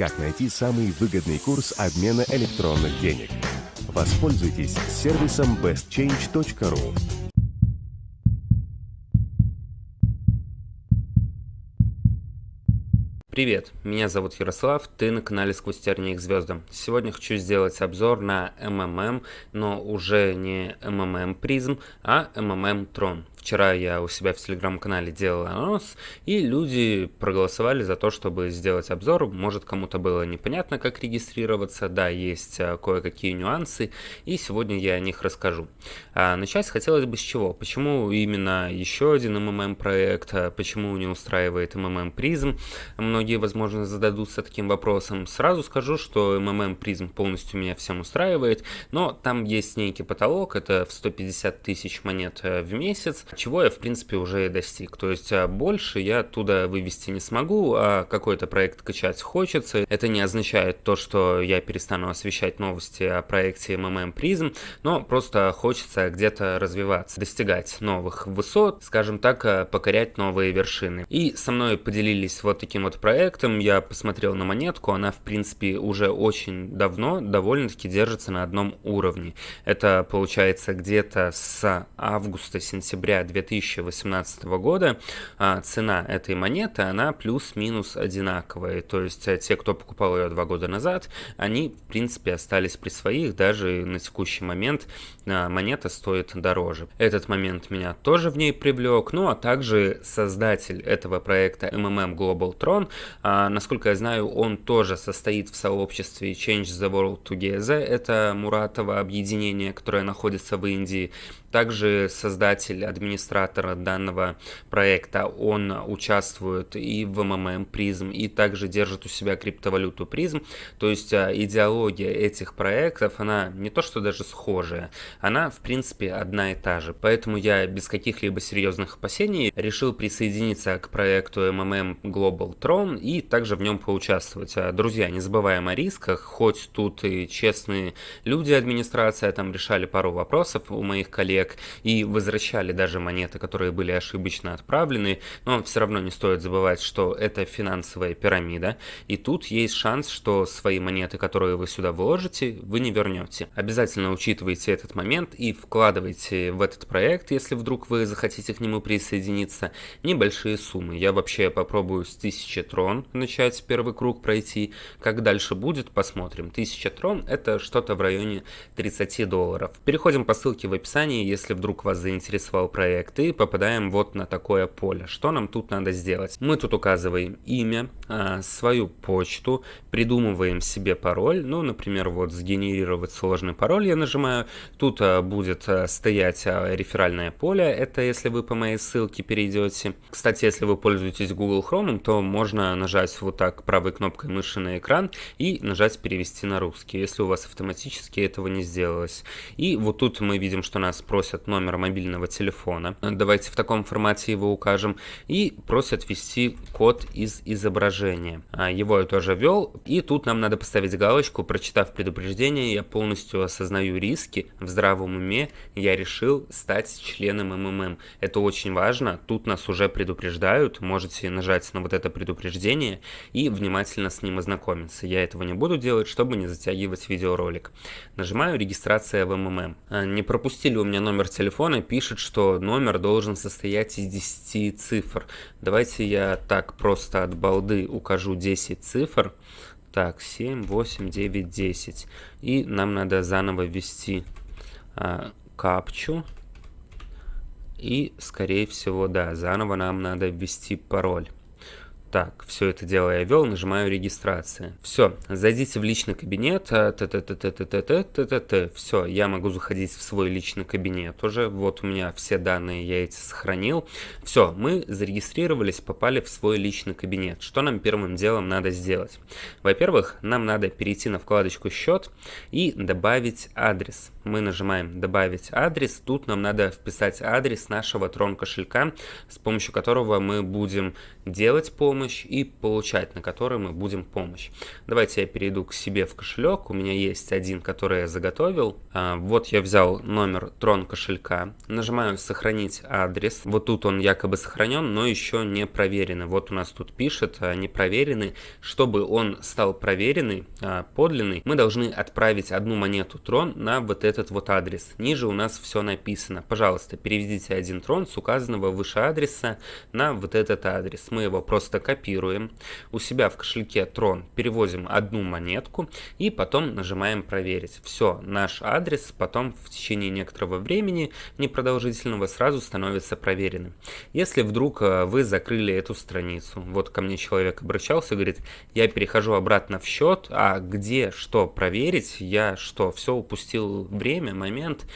как найти самый выгодный курс обмена электронных денег. Воспользуйтесь сервисом bestchange.ru. Привет, меня зовут Ярослав, ты на канале Сквозь тернии к звездам. Сегодня хочу сделать обзор на МММ, но уже не МММ PRIZM, а МММ TRON. Вчера я у себя в телеграм-канале делал анонс, и люди проголосовали за то, чтобы сделать обзор. Может, кому-то было непонятно, как регистрироваться. Да, есть а, кое-какие нюансы, и сегодня я о них расскажу. А начать хотелось бы с чего? Почему именно еще один МММ проект? А почему не устраивает МММ PRIZM? Многие, возможно, зададутся таким вопросом. Сразу скажу, что МММ PRIZM полностью меня всем устраивает, но там есть некий потолок, это в 150 тысяч монет э, в месяц, чего я, в принципе, уже достиг. То есть а, больше я оттуда вывести не смогу, а какой-то проект качать хочется. Это не означает то, что я перестану освещать новости о проекте МММ PRIZM, но просто хочется где-то развиваться, достигать новых высот, скажем так, а, покорять новые вершины. И со мной поделились вот таким вот проектом, я посмотрел на монетку, она, в принципе, уже очень давно довольно-таки держится на одном уровне. Это получается где-то с августа-сентября 2018 года а, цена этой монеты, она плюс-минус одинаковая. То есть э, те, кто покупал ее два года назад, они, в принципе, остались при своих. Даже на текущий момент а, монета стоит дороже. Этот момент меня тоже в ней привлек. Ну, а также создатель этого проекта MMM Global Tron, а, насколько я знаю, он тоже состоит в сообществе Change the World Together. Это Муратово объединение, которое находится в Индии. Также создатель, администратор данного проекта, он участвует и в МММ призм, и также держит у себя криптовалюту призм. То есть а, идеология этих проектов, она не то что даже схожая, она в принципе одна и та же. Поэтому я без каких-либо серьезных опасений решил присоединиться к проекту МММ Global Tron и также в нем поучаствовать. А, друзья, не забываем о рисках, хоть тут и честные люди администрация там решали пару вопросов у моих коллег, и возвращали даже монеты, которые были ошибочно отправлены, но все равно не стоит забывать, что это финансовая пирамида, и тут есть шанс, что свои монеты, которые вы сюда вложите, вы не вернете. Обязательно учитывайте этот момент и вкладывайте в этот проект, если вдруг вы захотите к нему присоединиться, небольшие суммы. Я вообще попробую с 1000 трон начать первый круг пройти, как дальше будет, посмотрим. 1000 трон это что-то в районе 30 долларов. Переходим по ссылке в описании, если вдруг вас заинтересовал проект, и попадаем вот на такое поле. Что нам тут надо сделать? Мы тут указываем имя, а, свою почту, придумываем себе пароль, ну, например, вот сгенерировать сложный пароль я нажимаю, тут а, будет а, стоять реферальное поле, это если вы по моей ссылке перейдете. Кстати, если вы пользуетесь Google Chrome, то можно нажать вот так правой кнопкой мыши на экран и нажать перевести на русский, если у вас автоматически этого не сделалось. И вот тут мы видим, что нас просят номер мобильного телефона. Давайте в таком формате его укажем. И просят ввести код из изображения. А, его я тоже ввел. И тут нам надо поставить галочку, прочитав предупреждение, я полностью осознаю риски. В здравом уме я решил стать членом МММ. Это очень важно. Тут нас уже предупреждают. Можете нажать на вот это предупреждение и внимательно с ним ознакомиться. Я этого не буду делать, чтобы не затягивать видеоролик. Нажимаю регистрация в МММ. А, не пропустили у меня номер номер телефона пишет, что номер должен состоять из 10 цифр. Давайте я так просто от балды укажу 10 цифр. Так, 7, 8, 9, 10. И нам надо заново ввести а, капчу. И, скорее всего, да, заново нам надо ввести пароль. Так, все это дело я вел, нажимаю регистрация. Все, зайдите в личный кабинет, все, я могу заходить в свой личный кабинет уже, вот у меня все данные я эти сохранил. Все, мы зарегистрировались, попали в свой личный кабинет. Что нам первым делом надо сделать? Во-первых, нам надо перейти на вкладочку счет и добавить адрес. Мы нажимаем добавить адрес, тут нам надо вписать адрес нашего трон кошелька, с помощью которого мы будем делать по помощь и получать, на который мы будем помощь. Давайте я перейду к себе в кошелек. У меня есть один, который я заготовил. А, вот я взял номер трон кошелька. Нажимаю сохранить адрес. Вот тут он якобы сохранен, но еще не проверенный. Вот у нас тут пишет а, не проверенный. Чтобы он стал проверенный, а, подлинный, мы должны отправить одну монету трон на вот этот вот адрес. Ниже у нас все написано. Пожалуйста, переведите один трон с указанного выше адреса на вот этот адрес. Мы его просто копируем. У себя в кошельке трон переводим одну монетку и потом нажимаем проверить. Все, наш адрес потом в течение некоторого времени, непродолжительного, сразу становится проверенным. Если вдруг э, вы закрыли эту страницу, вот ко мне человек обращался, говорит, я перехожу обратно в счет, а где что проверить, я что, все упустил время, момент,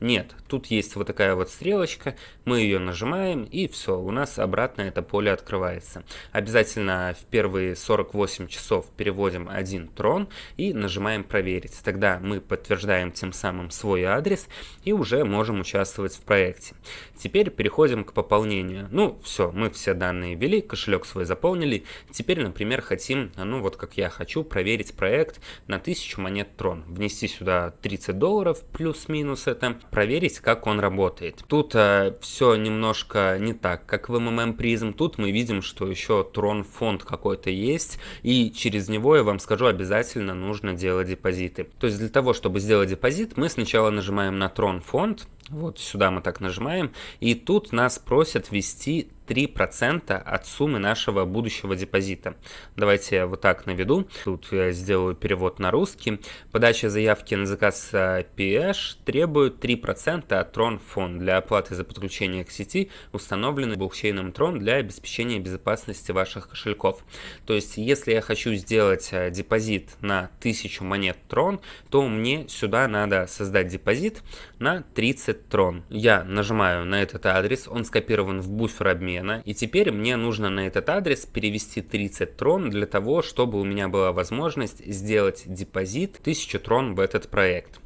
нет, тут есть вот такая вот стрелочка, мы ее нажимаем и все, у нас обратно это поле открывается. Обязательно в первые 48 часов переводим один трон и нажимаем проверить. Тогда мы подтверждаем тем самым свой адрес и уже можем участвовать в проекте. Теперь переходим к пополнению. Ну все, мы все данные ввели, кошелек свой заполнили. Теперь, например, хотим, ну вот как я хочу, проверить проект на 1000 монет трон. Внести сюда 30 долларов плюс-минус это проверить, как он работает. Тут э, все немножко не так, как в MMM Prism. Тут мы видим, что еще Tron фонд какой-то есть, и через него, я вам скажу, обязательно нужно делать депозиты. То есть для того, чтобы сделать депозит, мы сначала нажимаем на Tron фонд, вот сюда мы так нажимаем, и тут нас просят ввести 3% от суммы нашего будущего депозита. Давайте я вот так наведу. Тут я сделаю перевод на русский. Подача заявки на заказ PH требует 3% от Tron фонд для оплаты за подключение к сети, установленный блокчейном Tron для обеспечения безопасности ваших кошельков. То есть, если я хочу сделать э, депозит на 1000 монет Tron, то мне сюда надо создать депозит на 30 Tron. Я нажимаю на этот адрес, он скопирован в буфер обмена. И теперь мне нужно на этот адрес перевести 30 трон для того, чтобы у меня была возможность сделать депозит 1000 трон в этот проект.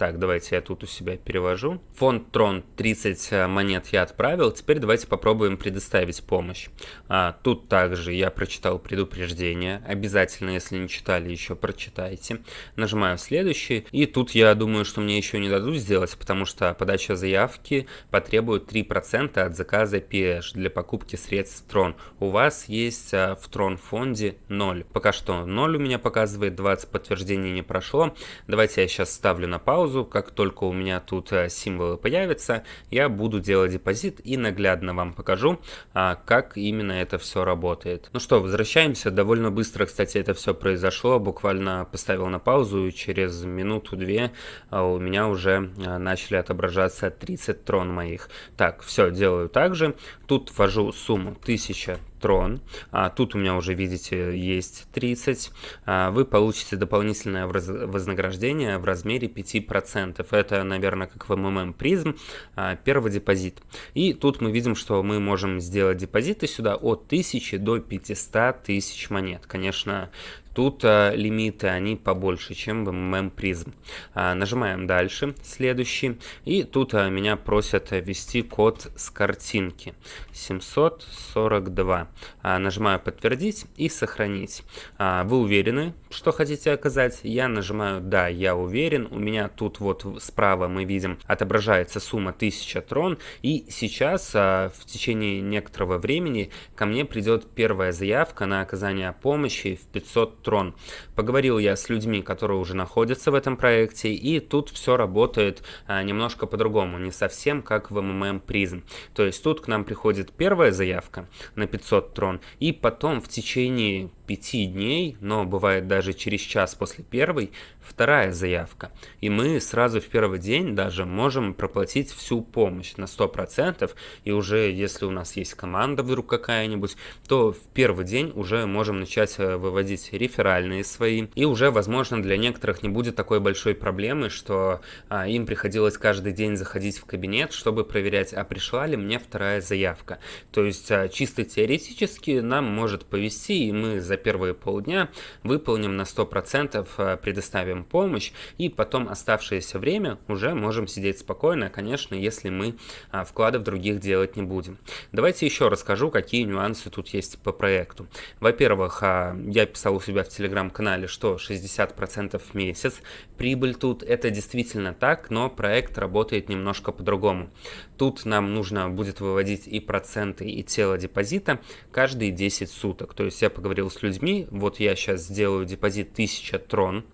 Так, давайте я тут у себя перевожу. Фонд Трон 30 э, монет я отправил. Теперь давайте попробуем предоставить помощь. А, тут также я прочитал предупреждение. Обязательно, если не читали, еще прочитайте. Нажимаю следующий. И тут я думаю, что мне еще не дадут сделать, потому что подача заявки потребует 3% от заказа PH для покупки средств Трон. У вас есть э, в Трон фонде 0. Пока что 0 у меня показывает, 20 подтверждений не прошло. Давайте я сейчас ставлю на паузу паузу, как только у меня тут э, символы появятся, я буду делать депозит и наглядно вам покажу, а, как именно это все работает. Ну что, возвращаемся, довольно быстро, кстати, это все произошло, буквально поставил на паузу и через минуту-две а, у меня уже а, начали отображаться 30 трон моих. Так, все, делаю так же, тут ввожу сумму 1000 трон. А, тут у меня уже, видите, есть 30. А, вы получите дополнительное вознаграждение в размере 5%. Это, наверное, как в MMM призм, а, первый депозит. И тут мы видим, что мы можем сделать депозиты сюда от 1000 до 500 тысяч монет. Конечно, Тут а, лимиты, они побольше, чем в MMM Prism. А, нажимаем дальше, следующий. И тут а, меня просят ввести код с картинки. 742. А, нажимаю подтвердить и сохранить. А, вы уверены, что хотите оказать? Я нажимаю да, я уверен. У меня тут вот справа мы видим отображается сумма 1000 трон. И сейчас а, в течение некоторого времени ко мне придет первая заявка на оказание помощи в 500 Трон. Поговорил я с людьми, которые уже находятся в этом проекте, и тут все работает а, немножко по-другому, не совсем как в MMM Prism. То есть тут к нам приходит первая заявка на 500 Трон, и потом в течение 5 дней, но бывает даже через час после первой, вторая заявка. И мы сразу в первый день даже можем проплатить всю помощь на 100%, и уже если у нас есть команда вдруг какая-нибудь, то в первый день уже можем начать э, выводить реферальные свои, и уже, возможно, для некоторых не будет такой большой проблемы, что а, им приходилось каждый день заходить в кабинет, чтобы проверять, а пришла ли мне вторая заявка. То есть а, чисто теоретически нам может повести, и мы за первые полдня выполним на 100%, э, предоставим помощь, и потом оставшееся время уже можем сидеть спокойно, конечно, если мы а, вкладов других делать не будем. Давайте еще расскажу, какие нюансы тут есть по проекту. Во-первых, а, я писал у себя в телеграм-канале, что 60% в месяц. Прибыль тут это действительно так, но проект работает немножко по-другому. Тут нам нужно будет выводить и проценты, и тело депозита каждые 10 суток. То есть я поговорил с людьми, вот я сейчас сделаю депозит 1000 трон,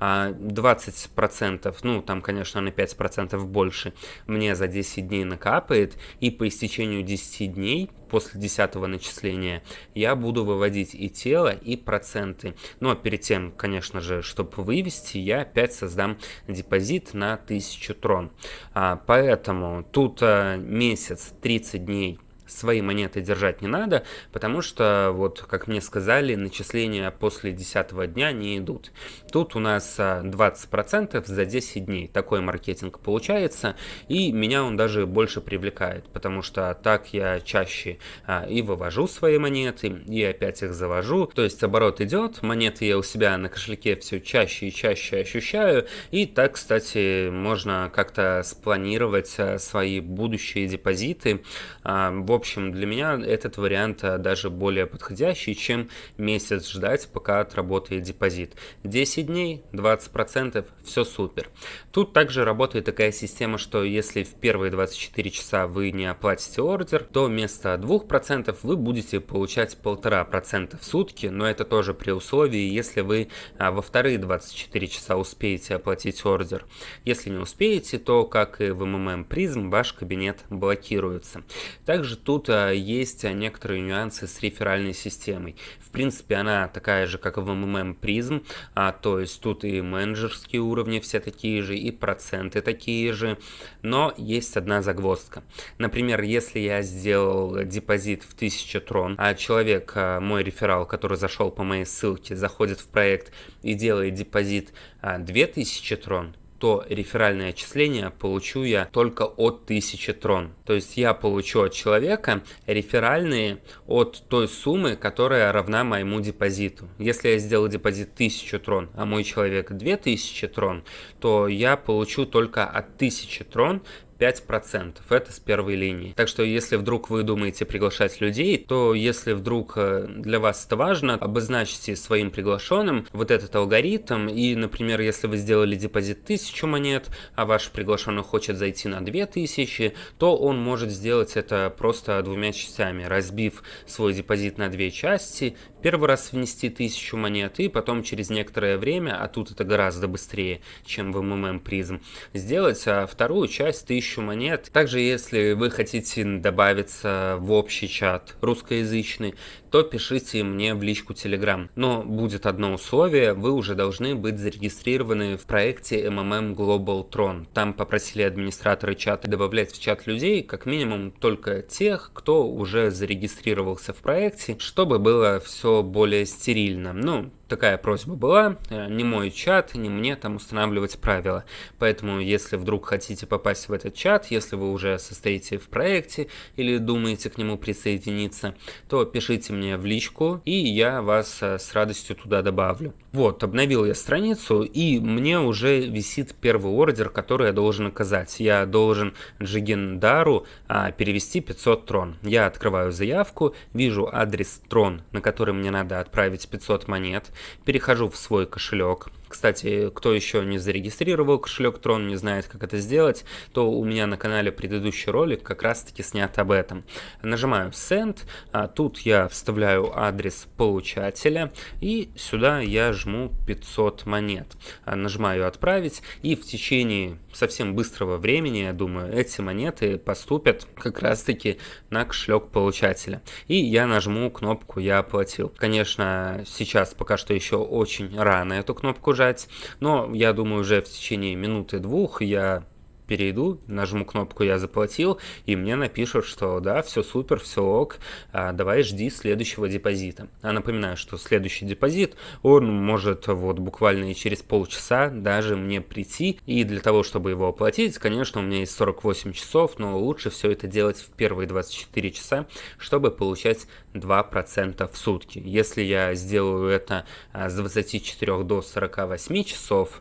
20%, а, ну там, конечно, на 5% больше, мне за 10 дней накапает, и по истечению 10 дней после 10 начисления я буду выводить и тело, и проценты. Но перед тем, конечно же, чтобы вывести, я опять создам депозит на 1000 трон. А, поэтому тут а, месяц, 30 дней свои монеты держать не надо, потому что, вот, как мне сказали, начисления после 10 дня не идут. Тут у нас 20% а, за 10 дней. Такой маркетинг получается, и меня он даже больше привлекает, потому что так я чаще а, и вывожу свои монеты, и опять их завожу. То есть оборот идет, монеты я у себя на кошельке все чаще и чаще ощущаю, и так, кстати, можно как-то спланировать а, свои будущие депозиты. В общем, для меня этот вариант а, даже более подходящий, чем месяц ждать, пока отработает депозит. 10 дней, 20%, все супер. Тут также работает такая система, что если в первые 24 часа вы не оплатите ордер, то вместо 2% вы будете получать 1,5% в сутки, но это тоже при условии, если вы а, во вторые 24 часа успеете оплатить ордер. Если не успеете, то, как и в MMM Prism, ваш кабинет блокируется. Также тут тут а, есть некоторые нюансы с реферальной системой. В принципе, она такая же, как в MMM Prism, а, то есть тут и менеджерские уровни все такие же, и проценты такие же, но есть одна загвоздка. Например, если я сделал депозит в 1000 трон, а человек, а, мой реферал, который зашел по моей ссылке, заходит в проект и делает депозит 2000 а, трон, то реферальное отчисление получу я только от 1000 трон. То есть я получу от человека реферальные от той суммы, которая равна моему депозиту. Если я сделал депозит 1000 трон, а мой человек 2000 трон, то я получу только от 1000 трон 5%. Это с первой линии. Так что если вдруг вы думаете приглашать людей, то если вдруг э, для вас это важно, обозначьте своим приглашенным вот этот алгоритм. И, например, если вы сделали депозит 1000 монет, а ваш приглашенный хочет зайти на 2000, то он может сделать это просто двумя частями, разбив свой депозит на две части, первый раз внести 1000 монет и потом через некоторое время, а тут это гораздо быстрее, чем в MMM Prism, сделать а вторую часть 1000 тысячу монет. Также, если вы хотите добавиться в общий чат русскоязычный, то пишите мне в личку Telegram. Но будет одно условие, вы уже должны быть зарегистрированы в проекте MMM Global Tron. Там попросили администраторы чата добавлять в чат людей, как минимум только тех, кто уже зарегистрировался в проекте, чтобы было все более стерильно. Ну, такая просьба была, э, не мой чат, не мне там устанавливать правила. Поэтому, если вдруг хотите попасть в этот чат, если вы уже состоите в проекте или думаете к нему присоединиться, то пишите мне в личку, и я вас э, с радостью туда добавлю. Вот, обновил я страницу, и мне уже висит первый ордер, который я должен оказать. Я должен Джигендару а, перевести 500 трон. Я открываю заявку, вижу адрес трон, на который мне надо отправить 500 монет, перехожу в свой кошелек, кстати, кто еще не зарегистрировал кошелек Tron, не знает, как это сделать, то у меня на канале предыдущий ролик как раз-таки снят об этом. Нажимаю Send, а тут я вставляю адрес получателя, и сюда я жму 500 монет. А нажимаю Отправить, и в течение совсем быстрого времени, я думаю, эти монеты поступят как раз-таки на кошелек получателя. И я нажму кнопку «Я оплатил». Конечно, сейчас пока что еще очень рано эту кнопку жать, но я думаю, уже в течение минуты-двух я перейду, нажму кнопку «Я заплатил», и мне напишут, что да, все супер, все ок, а, давай жди следующего депозита. А напоминаю, что следующий депозит, он может вот буквально и через полчаса даже мне прийти, и для того, чтобы его оплатить, конечно, у меня есть 48 часов, но лучше все это делать в первые 24 часа, чтобы получать 2% в сутки. Если я сделаю это а, с 24 до 48 часов,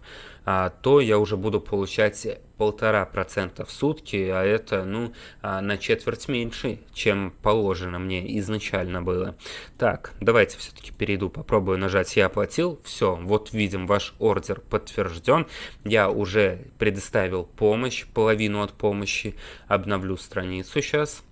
то я уже буду получать полтора процента в сутки, а это, ну, а, на четверть меньше, чем положено мне изначально было. Так, давайте все-таки перейду, попробую нажать «Я оплатил». Все, вот видим, ваш ордер подтвержден. Я уже предоставил помощь, половину от помощи. Обновлю страницу сейчас.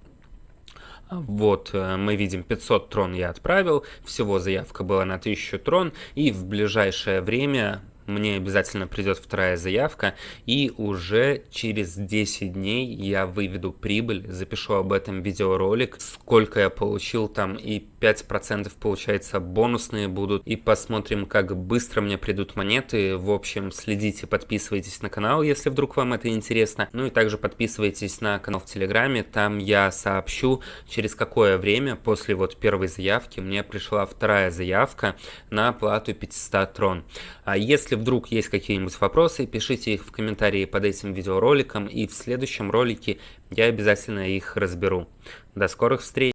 Вот, э, мы видим 500 трон я отправил, всего заявка была на 1000 трон, и в ближайшее время мне обязательно придет вторая заявка, и уже через 10 дней я выведу прибыль, запишу об этом видеоролик, сколько я получил там, и 5% получается бонусные будут, и посмотрим, как быстро мне придут монеты. В общем, следите, подписывайтесь на канал, если вдруг вам это интересно. Ну и также подписывайтесь на канал в Телеграме, там я сообщу, через какое время после вот первой заявки мне пришла вторая заявка на оплату 500 трон. А если вдруг есть какие-нибудь вопросы, пишите их в комментарии под этим видеороликом, и в следующем ролике я обязательно их разберу. До скорых встреч!